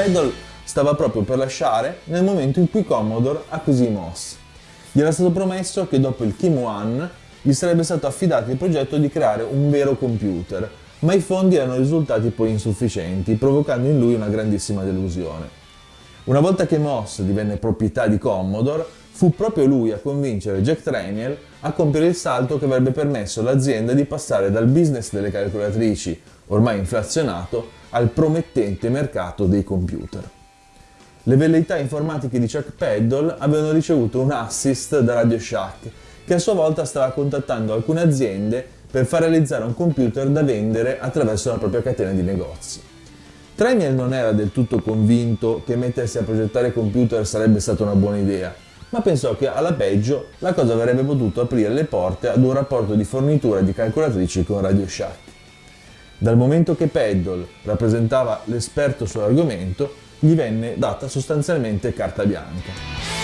Peddle stava proprio per lasciare nel momento in cui Commodore acquisì Moss. Gli era stato promesso che dopo il Kim One gli sarebbe stato affidato il progetto di creare un vero computer, ma i fondi erano risultati poi insufficienti, provocando in lui una grandissima delusione. Una volta che Moss divenne proprietà di Commodore, fu proprio lui a convincere Jack Tramiel a compiere il salto che avrebbe permesso all'azienda di passare dal business delle calcolatrici, ormai inflazionato, al promettente mercato dei computer. Le velleità informatiche di Chuck Peddle avevano ricevuto un assist da Radio Shack, che a sua volta stava contattando alcune aziende per far realizzare un computer da vendere attraverso la propria catena di negozi. Tramiel non era del tutto convinto che mettersi a progettare computer sarebbe stata una buona idea, ma pensò che alla peggio la cosa avrebbe potuto aprire le porte ad un rapporto di fornitura di calcolatrici con Radio Shack. Dal momento che Peddle rappresentava l'esperto sull'argomento, gli venne data sostanzialmente carta bianca.